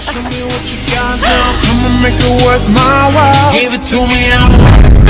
Show me what you got now. I'ma make it worth my while. Give it to me, I'm